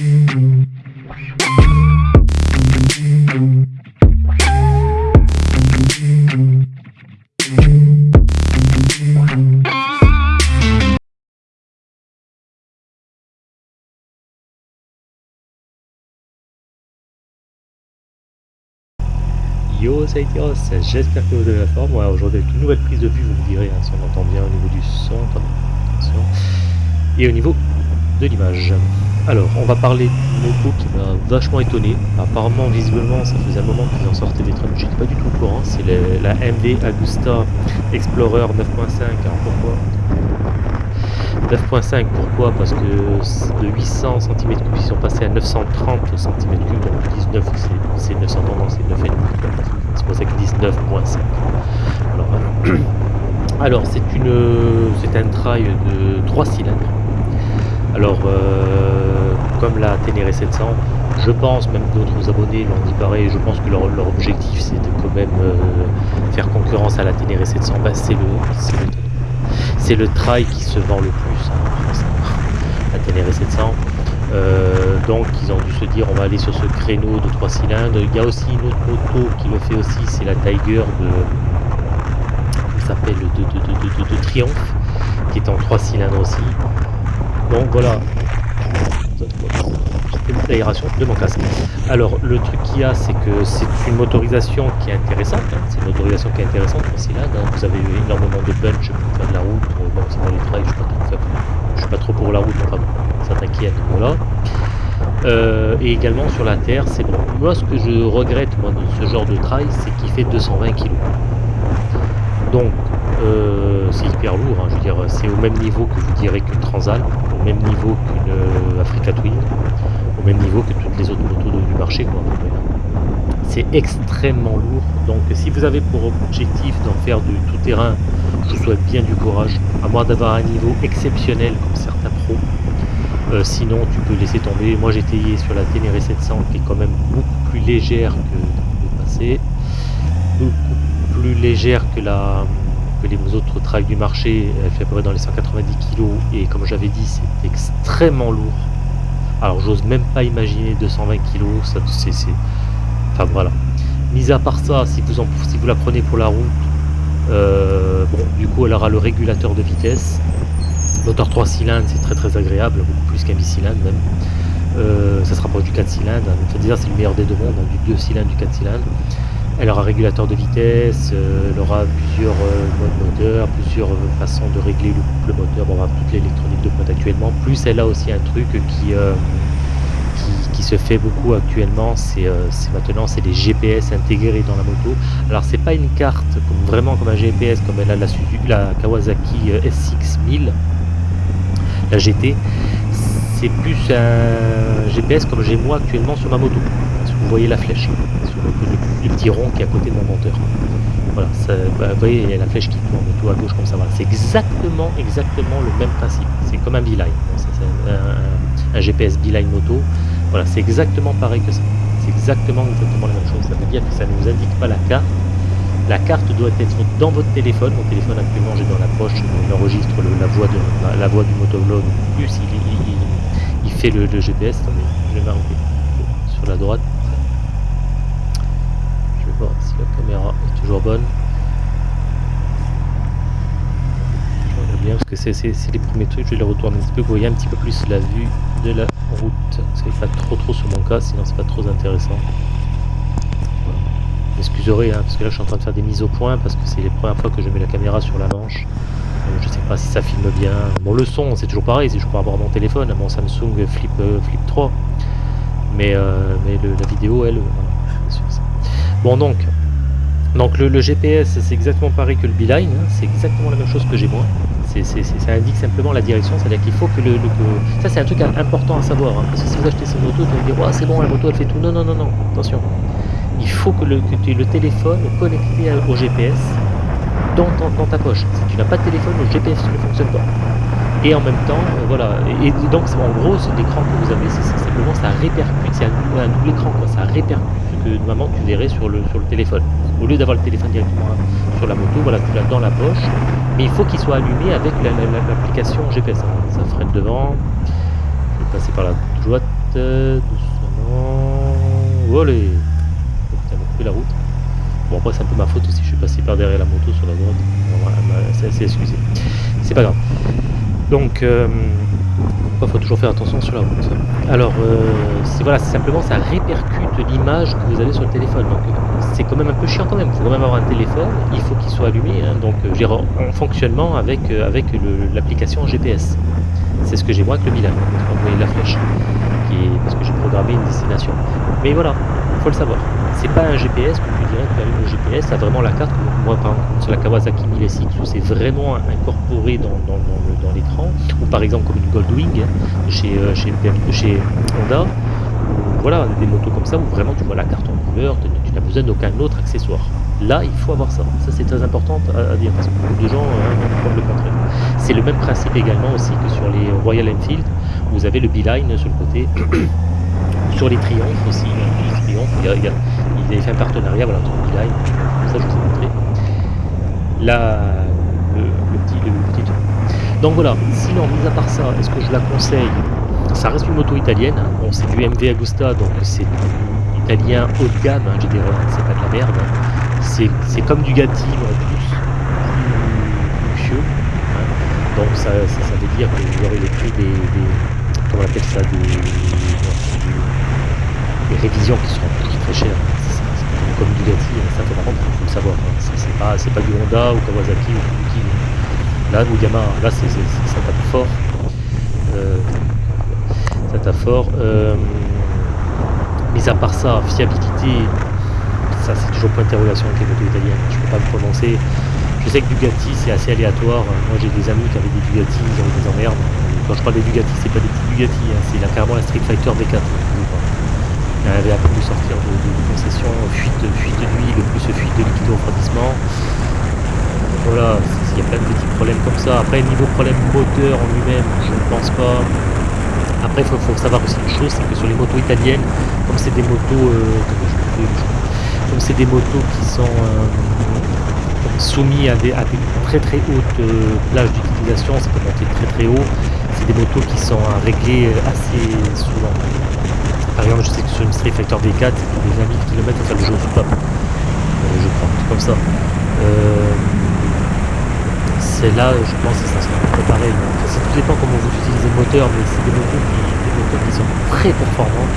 Yo, c'est j'espère que vous avez la forme. Aujourd'hui, avec une nouvelle prise de vue, vous me direz hein, si on entend bien au niveau du son, et au niveau de l'image. Alors, on va parler d'une moto qui m'a vachement étonné. Apparemment, visiblement, ça faisait un moment qu'ils en sortaient des trucs, j'étais pas du tout au courant. C'est la MV Agusta Explorer 9.5. Alors pourquoi? 9.5 pourquoi? Parce que de 800 cm3 ils sont passés à 930 cm3 donc 19 c'est 930 non c'est 9,5 c'est pour ça qu'ils disent 9.5 alors, alors c'est une c'est un trail de 3 cylindres alors euh, comme la Ténéré 700 je pense, même d'autres abonnés l'ont dit pareil, je pense que leur, objectif c'est de quand même euh, faire concurrence à la Ténéré 700, bah, c'est le, le c'est le trail qui se vend le plus hein, la Ténéré 700 euh, donc ils ont dû se dire on va aller sur ce créneau de 3 cylindres. Il y a aussi une autre moto qui le fait aussi c'est la Tiger de s'appelle de, de, de, de, Triomphe qui est en 3 cylindres aussi donc voilà l'aération de mon casque. Alors le truc qu'il y a c'est que c'est une motorisation qui est intéressante, hein. c'est une motorisation qui est intéressante pour cylindres, hein. vous avez énormément de punch pour faire de la route, euh, bon c'est dans les trails, je suis pas trop, je suis pas trop pour la route, enfin ça t'inquiète voilà. Euh, et également sur la terre, c'est bon. Moi ce que je regrette moi de ce genre de trail, c'est qu'il fait 220 kg. Donc euh, c'est hyper lourd, hein. je veux dire c'est au même niveau que vous direz qu'une Transalp, au même niveau qu'une Africa Twin au même niveau que toutes les autres motos du marché. C'est extrêmement lourd, donc si vous avez pour objectif d'en faire du tout-terrain, je vous souhaite bien du courage, à moins d'avoir un niveau exceptionnel comme certains pros. Euh, sinon, tu peux laisser tomber. Moi, essayé sur la Ténéré 700, qui est quand même beaucoup plus légère que le passé, beaucoup plus légère que la les autres trails du marché. Elle fait à peu près dans les 190 kg, et comme j'avais dit, c'est extrêmement lourd. Alors j'ose même pas imaginer 220 kg, ça c'est... Enfin voilà. Mis à part ça, si vous, en, si vous la prenez pour la route, euh, bon, du coup elle aura le régulateur de vitesse. Moteur 3 cylindres, c'est très très agréable, beaucoup plus qu'un bicylindre même. Euh, ça se rapproche du 4 cylindres, c'est le meilleur des deux mondes, hein, du 2 cylindres, du 4 cylindres. Elle aura régulateur de vitesse, euh, elle aura plusieurs modes moteur, plusieurs façons de régler le, moteur, bon, on va toute l'électronique de pointe actuellement. Plus elle a aussi un truc qui, se fait beaucoup actuellement, c'est maintenant c'est les GPS intégrés dans la moto. Alors c'est pas une carte vraiment comme un GPS comme elle a la, la Kawasaki S6000, la GT, c'est plus un GPS comme j'ai moi actuellement sur ma moto. Vous voyez la flèche, sur le, petit rond qui est à côté de mon monteur. Voilà, bah, vous voyez, la flèche qui tourne tout à gauche comme ça. C'est exactement, exactement le même principe. C'est comme un c'est un, GPS beeline moto. Voilà, c'est exactement pareil que ça. C'est exactement, exactement la même chose. Ça veut dire que ça ne vous indique pas la carte. La carte doit être dans votre téléphone. Mon téléphone actuellement, j'ai dans la poche, il enregistre la, voix de, la voix du motovlog. Plus il, il, fait le, GPS. Attendez, je vais m'arrêter sur la droite. Je si la caméra est toujours bonne. Je regarde bien parce que c'est les premiers trucs. Je vais les retourner un petit peu. Vous voyez un petit peu plus la vue de la route. Ça n'est pas trop trop sur mon cas, sinon c'est pas trop intéressant. Excusez, hein, parce que là je suis en train de faire des mises au point parce que c'est les premières fois que je mets la caméra sur la manche. Donc, je sais pas si ça filme bien. Bon le son c'est toujours pareil, c'est toujours par rapport à mon téléphone, mon Samsung Flip, euh, Flip 3. Mais, euh, mais la vidéo elle, Bon donc, donc le, GPS c'est exactement pareil que le Beeline, hein, c'est exactement la même chose que j'ai moi ça indique simplement la direction, c'est-à-dire qu'il faut que le... ça c'est un truc important à savoir, hein, parce que si vous achetez cette moto, vous allez dire oh, c'est bon, la moto elle fait tout. Non, non, non, non, attention. Il faut que, le, tu aies le téléphone connecté au GPS dans, ta poche. Si tu n'as pas de téléphone, le GPS ne fonctionne pas. Et en même temps, euh, voilà. Et, donc en gros, l'écran que vous avez, c'est simplement ça répercute, c'est un, double écran, quoi. ça répercute que normalement tu verrais sur le, sur le téléphone. Au lieu d'avoir le téléphone directement sur la moto, voilà, tu l'as dans la poche, mais il faut qu'il soit allumé avec l'application GPS. Ça freine devant, je passer par la droite, euh, doucement. Allez oh, coupé la route. Bon, après, c'est un peu ma faute aussi, je suis passé par derrière la moto sur la droite. c'est assez excusé. C'est pas grave. Donc, euh, il faut toujours faire attention sur la route. Alors, euh, c'est voilà, simplement ça répercute l'image que vous avez sur le téléphone. Donc, c'est quand même un peu chiant quand même. Il faut quand même avoir un téléphone, il faut qu'il soit allumé. Hein. donc, j'ai en fonctionnement avec, avec l'application GPS. C'est ce que j'ai moi avec le bilan. Vous voyez la flèche, qui est, parce que j'ai programmé une destination. Mais voilà, il faut le savoir. C'est pas un GPS que le GPS, ça vraiment la carte. Moi, par exemple, sur la Kawasaki 1000SX, où c'est vraiment incorporé dans, dans, l'écran, ou par exemple comme une Goldwing chez, euh, chez, Honda, voilà, des motos comme ça où vraiment tu vois la carte en couleur, tu n'as besoin d'aucun autre accessoire. Là, il faut avoir ça. Ça, c'est très important à, dire parce que beaucoup de gens hein, le contraire. C'est le même principe également aussi que sur les Royal Enfield. Vous avez le Beeline sur le côté. sur les Triumph aussi. Hein, les Triumph, il, fait un partenariat voilà, entre Beeline. Ça, je vous ai montré. Là, le, petit, le petit. Donc voilà. Sinon, mis à part ça, est-ce que je la conseille? Ça reste une moto italienne, hein. bon, c'est du MV Agusta, donc c'est italien haut de gamme, hein, des c'est pas de la merde. C'est comme du Gatti, mais plus luxueux. Hein. Donc ça, ça, veut dire que vous aurez les des, des comment on appelle ça, des, des, révisions qui seront toujours très chères. Comme du Gatti, ça fait vraiment, il faut le savoir. C'est pas, pas du Honda ou Kawasaki ou Suzuki. Là, ou Yamaha, là c'est ça tape fort. Euh, ça tape fort. Euh, mis à part ça, fiabilité, ça c'est toujours point d'interrogation avec les motos italiennes, je peux pas me prononcer. Je sais que Bugatti c'est assez aléatoire, moi j'ai des amis qui avaient des Bugatti, ils ont des emmerdes. Quand je parle des Bugatti, c'est pas des petits Bugatti, hein, c'est carrément la Street Fighter V4. Il avait appris de sortir de, de, concession, fuite, fuite d'huile, plus fuite de liquide au refroidissement. Voilà, il y a plein de petits problèmes comme ça. Après, niveau problème moteur en lui-même, je ne pense pas. Après, il faut, savoir aussi une chose, c'est que sur les motos italiennes, comme c'est des motos, euh, comme c'est des motos qui sont euh, soumis à des, très très hautes euh, plages d'utilisation, ça peut monter très très haut, c'est des motos qui sont à régler assez souvent. Par exemple, je sais que sur une Street Fighter V4, les 20 000 km, faire le jeu au top. je crois, comme ça c'est là, je pense que ça sera préparé. Ça tout dépend comment vous utilisez le moteur, mais c'est des moteurs qui, sont très performants,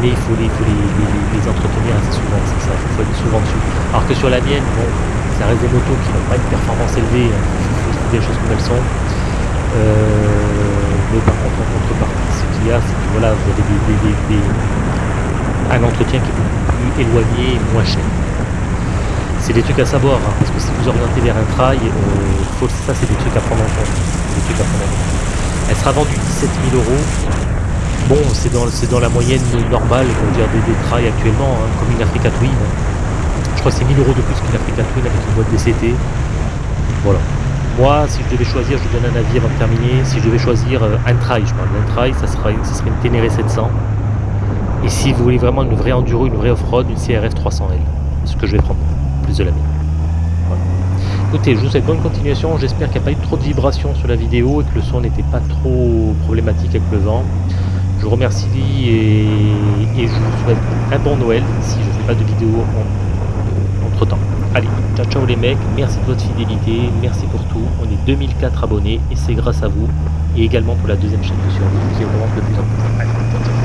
mais il faut les, les, entretenir assez souvent, c'est ça, il faut être souvent dessus. Alors que sur la mienne, bon, ça reste des motos qui n'ont pas une performance élevée, hein. des choses comme elles sont. Euh, par contre, en contrepartie, ce qu'il y a, c'est que voilà, vous avez des, un entretien qui est beaucoup plus éloigné moins cher c'est des trucs à savoir, hein, parce que si vous orientez vers un trail, euh, ça c'est des trucs à prendre en compte. Elle sera vendue 17 000 euros. Bon, c'est dans, dans la moyenne normale, on dire, des, des trails actuellement, hein, comme une Africa Twin. Je crois que c'est 1000 euros de plus qu'une Africa Twin avec une boîte DCT. Voilà. Moi, si je devais choisir, je donne un avis avant de terminer. Si je devais choisir euh, un trail, je parle d'un trail, ça, sera, ça serait une Ténéré 700. Et si vous voulez vraiment une vraie enduro, une vraie off-road, une CRF 300L. C'est ce que je vais prendre de la Écoutez, je vous souhaite bonne continuation. J'espère qu'il n'y a pas eu trop de vibrations sur la vidéo et que le son n'était pas trop problématique avec le vent. Je vous remercie et, et je vous souhaite un bon Noël si je ne fais pas de vidéo entre temps. Allez, ciao ciao les mecs, merci de votre fidélité, merci pour tout. On est 2004 abonnés et c'est grâce à vous et également pour la deuxième chaîne de survie qui augmente de plus en plus.